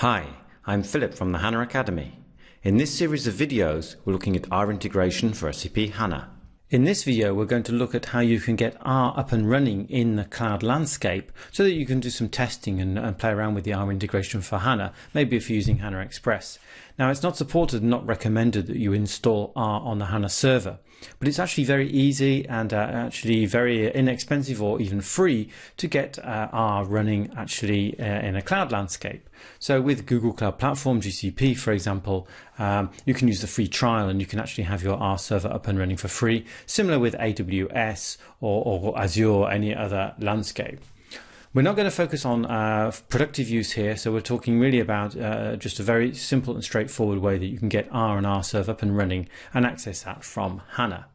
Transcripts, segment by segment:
Hi, I'm Philip from the HANA Academy. In this series of videos, we're looking at R integration for SAP HANA. In this video, we're going to look at how you can get R up and running in the cloud landscape so that you can do some testing and, and, play around with the R integration for HANA, maybe if you're using HANA Express. Now, it's not supported and not recommended that you install R on the HANA server. But it's actually very easy and uh, actually very inexpensive or even free to get uh, R running actually uh, in a cloud landscape. So with Google Cloud Platform, GCP, for example, um, you can use the free trial and you can actually have your R server up and running for free, similar with AWS or, or Azure or any other landscape. We're not going to focus on uh, productive use here, so we're talking really about uh, just a very simple and straightforward way that you can get R and Rserve up and running and access that from HANA.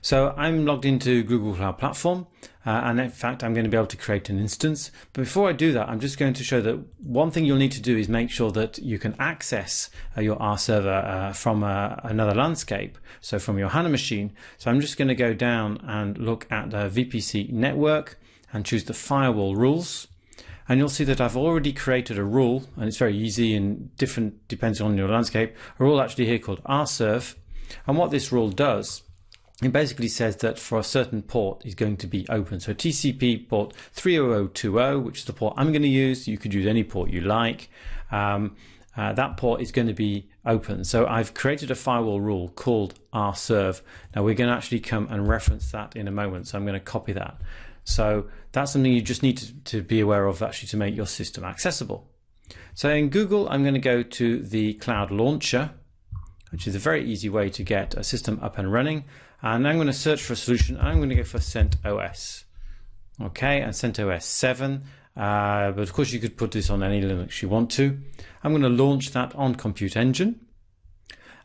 So I'm logged into Google Cloud Platform uh, and in fact I'm going to be able to create an instance. But before I do that I'm just going to show that one thing you'll need to do is make sure that you can access uh, your R server uh, from uh, another landscape, so from your HANA machine. So I'm just going to go down and look at the VPC network and choose the firewall rules. And you'll see that I've already created a rule, and it's very easy and different depends on your landscape, a rule actually here called rserve. And what this rule does, it basically says that for a certain port is going to be open. So TCP port 30020, which is the port I'm going to use. You could use any port you like. Um, uh, that port is going to be open. So I've created a firewall rule called rserve. Now we're going to actually come and reference that in a moment. So I'm going to copy that. So that's something you just need to, to be aware of actually to make your system accessible. So in Google, I'm going to go to the Cloud Launcher, which is a very easy way to get a system up and running. And I'm going to search for a solution. I'm going to go for CentOS. Okay, and CentOS 7. Uh, but of course, you could put this on any Linux you want to. I'm going to launch that on Compute Engine.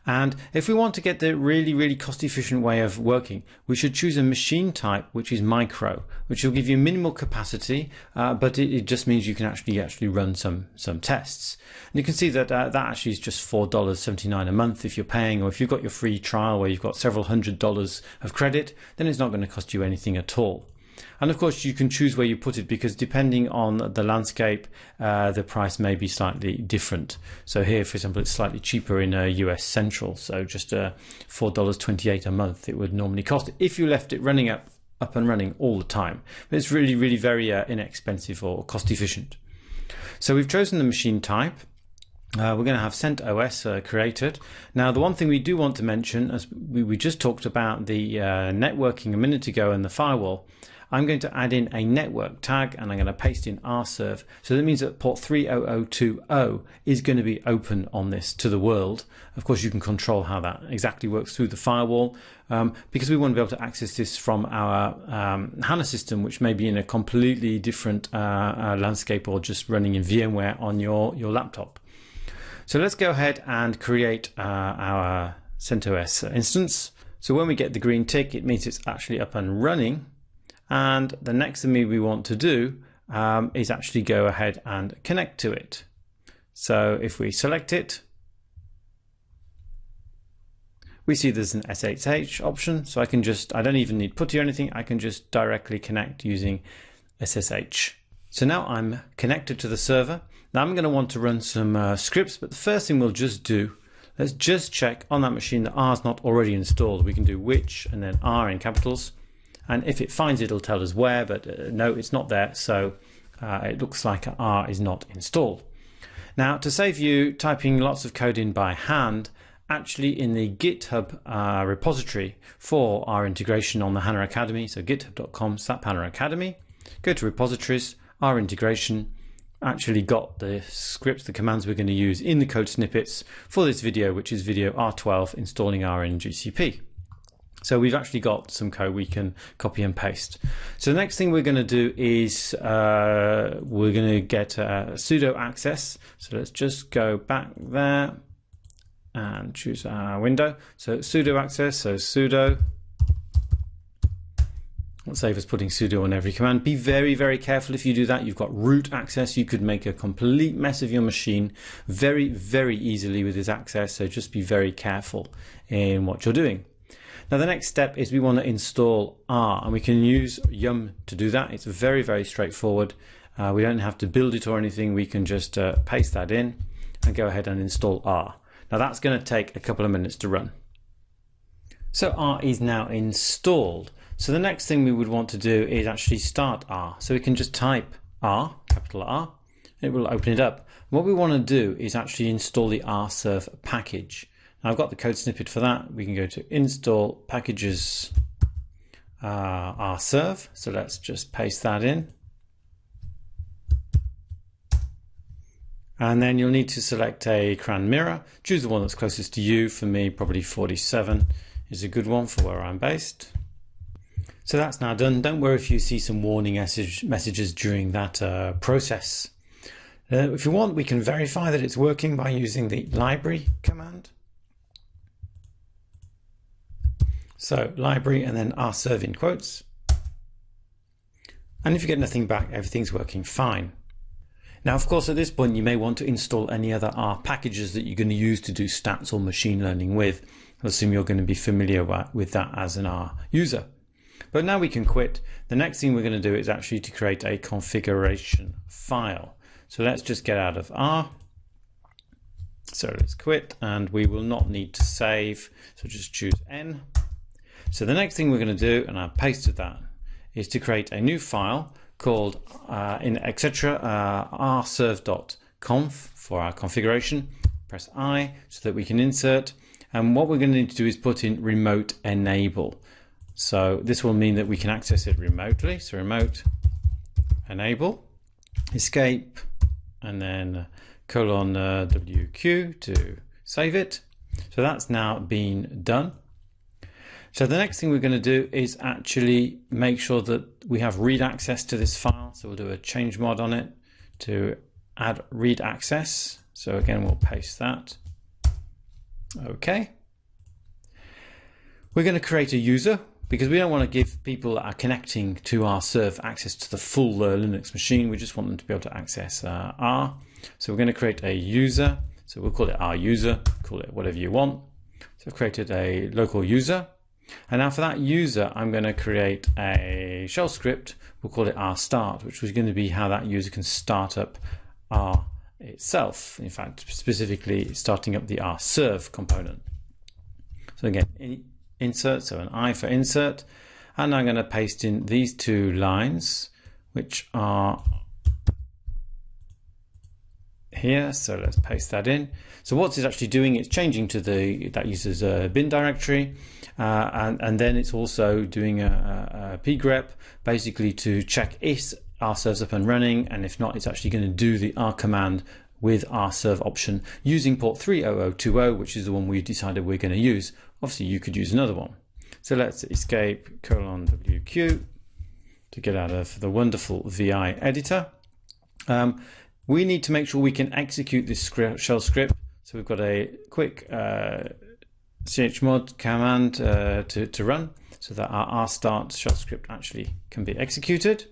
And if we want to get the really, really cost efficient way of working, we should choose a machine type which is micro, which will give you minimal capacity, uh, but it, it, just means you can actually actually run some some tests. And you can see that uh, that actually is just $4.79 a month if you're paying, or if you've got your free trial where you've got several hundred dollars of credit, then it's not going to cost you anything at all. And of course, you can choose where you put it because depending on the landscape, uh, the price may be slightly different. So here, for example, it's slightly cheaper in a US Central. So just uh, $4.28 a month it would normally cost if you left it running up, up and running all the time. But it's really, really very uh, inexpensive or cost efficient. So we've chosen the machine type. Uh, we're going to have CentOS uh, created. Now, the one thing we do want to mention, as we, we just talked about the uh, networking a minute ago and the firewall, I'm going to add in a network tag and I'm going to paste in rserve. So that means that port 30020 is going to be open on this to the world. Of course, you can control how that exactly works through the firewall um, because we want to be able to access this from our um, HANA system, which may be in a completely different uh, uh, landscape or just running in VMware on your, your laptop. So let's go ahead and create uh, our CentOS instance. So when we get the green tick, it means it's actually up and running. And the next thing we want to do um, is actually go ahead and connect to it. So if we select it, we see there's an SSH option. So I can just, I don't even need PuTTY or anything. I can just directly connect using SSH. So now I'm connected to the server. Now I'm going to want to run some uh, scripts, but the first thing we'll just do, let's just check on that machine that R is not already installed. We can do which and then R in capitals and if it finds it, it'll tell us where, but uh, no, it's not there. So uh, it looks like R is not installed. Now, to save you typing lots of code in by hand, actually in the GitHub uh, repository for R integration on the HANA Academy, so github.com slash HANA Academy, go to repositories, R integration, actually got the scripts, the commands we're going to use in the code snippets for this video, which is video R12 installing R in GCP. So we've actually got some code we can copy and paste. So the next thing we're going to do is uh, we're going to get a sudo access. So let's just go back there and choose our window. So sudo access, so sudo Let's save us putting sudo on every command. Be very, very careful if you do that. You've got root access. You could make a complete mess of your machine very, very easily with this access. So just be very careful in what you're doing. Now the next step is we want to install R and we can use Yum to do that. It's very, very straightforward. Uh, we don't have to build it or anything. We can just uh, paste that in and go ahead and install R. Now that's going to take a couple of minutes to run. So R is now installed. So the next thing we would want to do is actually start R. So we can just type R, capital R, it will open it up. What we want to do is actually install the Rserve package. I've got the code snippet for that. We can go to install packages uh, Rserve. So let's just paste that in. And then you'll need to select a CRAN mirror. Choose the one that's closest to you. For me, probably 47 is a good one for where I'm based. So that's now done. Don't worry if you see some warning message, messages during that uh, process. Uh, if you want, we can verify that it's working by using the library command. So library and then Rserve in quotes. And if you get nothing back, everything's working fine. Now, of course, at this point, you may want to install any other R packages that you're going to use to do stats or machine learning with. I assume you're going to be familiar with that as an R user. But now we can quit. The next thing we're going to do is actually to create a configuration file. So let's just get out of R. So let's quit and we will not need to save. So just choose N. So the next thing we're going to do, and I've pasted that, is to create a new file called uh, in etc uh, rserv.conf for our configuration. Press I so that we can insert. And what we're going to need to do is put in remote enable. So this will mean that we can access it remotely. So remote enable, escape, and then colon uh, WQ to save it. So that's now been done. So the next thing we're going to do is actually make sure that we have read access to this file. So we'll do a change mod on it to add read access. So again, we'll paste that. Okay. We're going to create a user because we don't want to give people that are connecting to Rserve access to the full uh, Linux machine. We just want them to be able to access uh, R. So we're going to create a user. So we'll call it R user, call it whatever you want. So I've created a local user. And now for that user, I'm going to create a shell script. We'll call it R start, which is going to be how that user can start up R itself. In fact, specifically starting up the Rserve component. So again, insert, so an I for insert, and I'm going to paste in these two lines, which are here. So let's paste that in. So what's it actually doing? It's changing to the that user's uh, bin directory, uh, and and then it's also doing a, a, pgrep basically to check if Rserve's up and running, and if not, it's actually going to do the r command with Rserve option using port 30020, which is the one we decided we're going to use. Obviously, you could use another one. So let's escape colon WQ to get out of the wonderful VI editor. Um, we need to make sure we can execute this script, shell script. So we've got a quick uh, chmod command uh, to, to run so that our rstart shell script actually can be executed.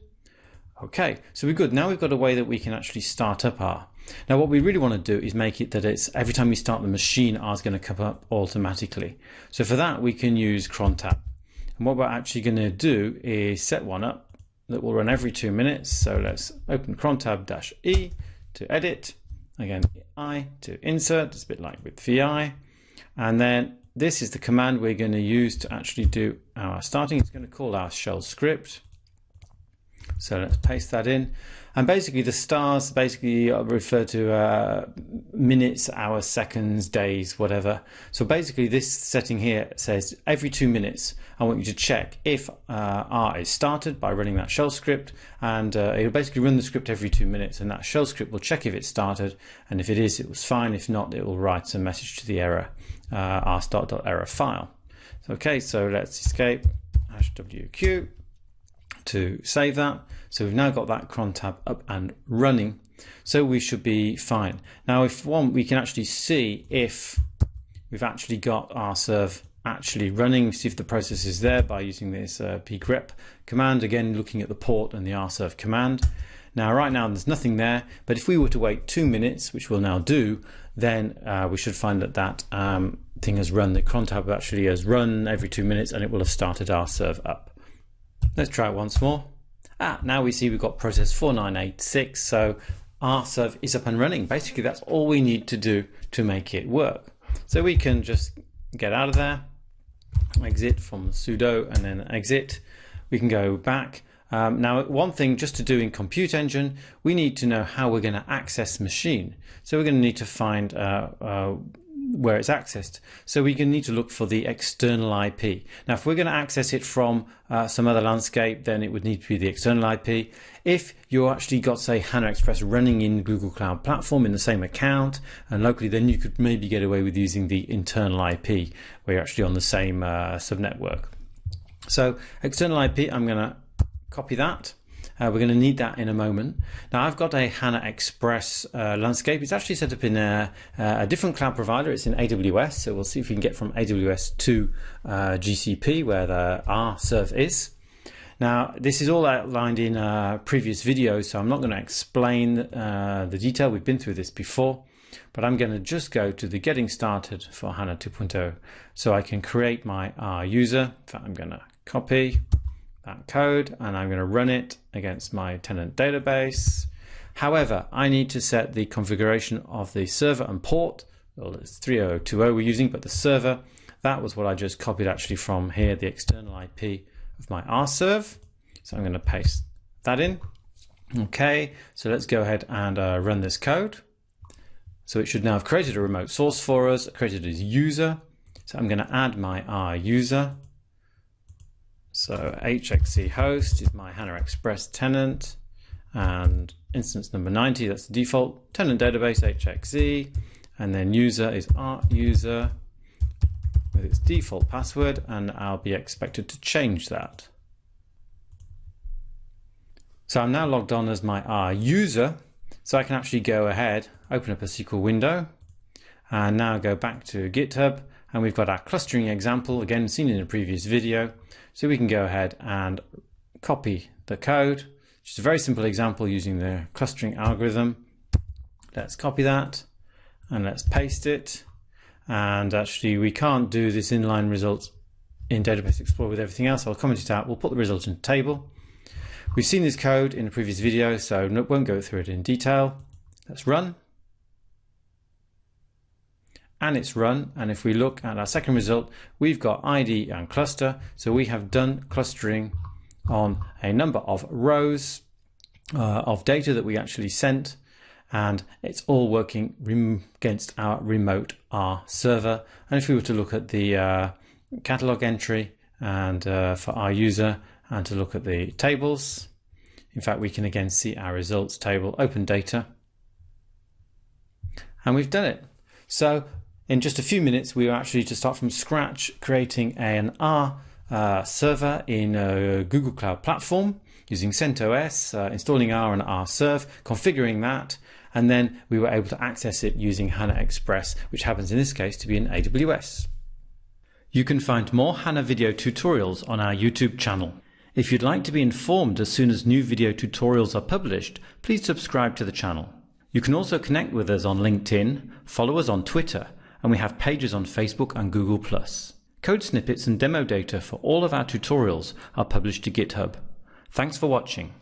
Okay, so we're good. Now we've got a way that we can actually start up R. Now what we really want to do is make it that it's every time we start the machine R is going to come up automatically. So for that we can use cron tab. And what we're actually going to do is set one up that will run every two minutes. So let's open cron tab dash E to edit. Again, I to insert, it's a bit like with VI. And then this is the command we're going to use to actually do our starting. It's going to call our shell script. So let's paste that in. And basically the stars basically refer to uh, minutes, hours, seconds, days, whatever. So basically this setting here says every two minutes, I want you to check if uh, R is started by running that shell script. And uh, it'll basically run the script every two minutes and that shell script will check if it started. And if it is, it was fine. If not, it will write a message to the error, uh, rstart.error file. Okay, so let's escape WQ to save that. So we've now got that cron tab up and running. So we should be fine. Now if one, we can actually see if we've actually got Rserve actually running, see if the process is there by using this uh, pgrep command, again looking at the port and the Rserve command. Now right now there's nothing there, but if we were to wait two minutes, which we'll now do, then uh, we should find that that um, thing has run, the cron tab actually has run every two minutes and it will have started Rserve up. Let's try it once more. Ah, now we see we've got process 4986, so Rserve is up and running. Basically, that's all we need to do to make it work. So we can just get out of there, exit from sudo and then exit. We can go back. Um, now, one thing just to do in Compute Engine, we need to know how we're going to access machine. So we're going to need to find uh, uh, where it's accessed. So we need to look for the external IP. Now, if we're going to access it from uh, some other landscape, then it would need to be the external IP. If you actually got, say, HANA Express running in Google Cloud Platform in the same account and locally, then you could maybe get away with using the internal IP where you're actually on the same uh, subnetwork. So external IP, I'm going to copy that uh, we're going to need that in a moment. Now I've got a HANA Express uh, landscape. It's actually set up in a, a, different cloud provider. It's in AWS. So we'll see if we can get from AWS to uh, GCP where the Rserve is. Now this is all outlined in a previous videos, so I'm not going to explain uh, the detail. We've been through this before but I'm going to just go to the getting started for HANA 2.0 so I can create my R user. In fact, I'm going to copy that code and I'm going to run it against my tenant database. However, I need to set the configuration of the server and port. Well, it's 3020 we're using, but the server, that was what I just copied actually from here, the external IP of my Rserve. So I'm going to paste that in. Okay, so let's go ahead and uh, run this code. So it should now have created a remote source for us, created a user. So I'm going to add my R user so HXE host is my HANA Express tenant and instance number 90, that's the default tenant database HXE and then user is R user with its default password and I'll be expected to change that. So I'm now logged on as my R user so I can actually go ahead, open up a SQL window and now go back to GitHub and we've got our clustering example again seen in a previous video so we can go ahead and copy the code. Just a very simple example using the clustering algorithm. Let's copy that and let's paste it. And actually we can't do this inline result in Database Explorer with everything else. I'll comment it out. We'll put the result in the table. We've seen this code in a previous video, so won't go through it in detail. Let's run and it's run. And if we look at our second result, we've got ID and cluster. So we have done clustering on a number of rows uh, of data that we actually sent. And it's all working against our remote R server. And if we were to look at the uh, catalog entry and uh, for our user and to look at the tables, in fact, we can again see our results table, open data, and we've done it. So in just a few minutes, we are actually to start from scratch creating an R uh, server in a Google Cloud Platform using CentOS, uh, installing R and Rserve, configuring that, and then we were able to access it using HANA Express, which happens in this case to be in AWS. You can find more HANA video tutorials on our YouTube channel. If you'd like to be informed as soon as new video tutorials are published, please subscribe to the channel. You can also connect with us on LinkedIn, follow us on Twitter, and we have pages on Facebook and Google+. Code snippets and demo data for all of our tutorials are published to GitHub. Thanks for watching.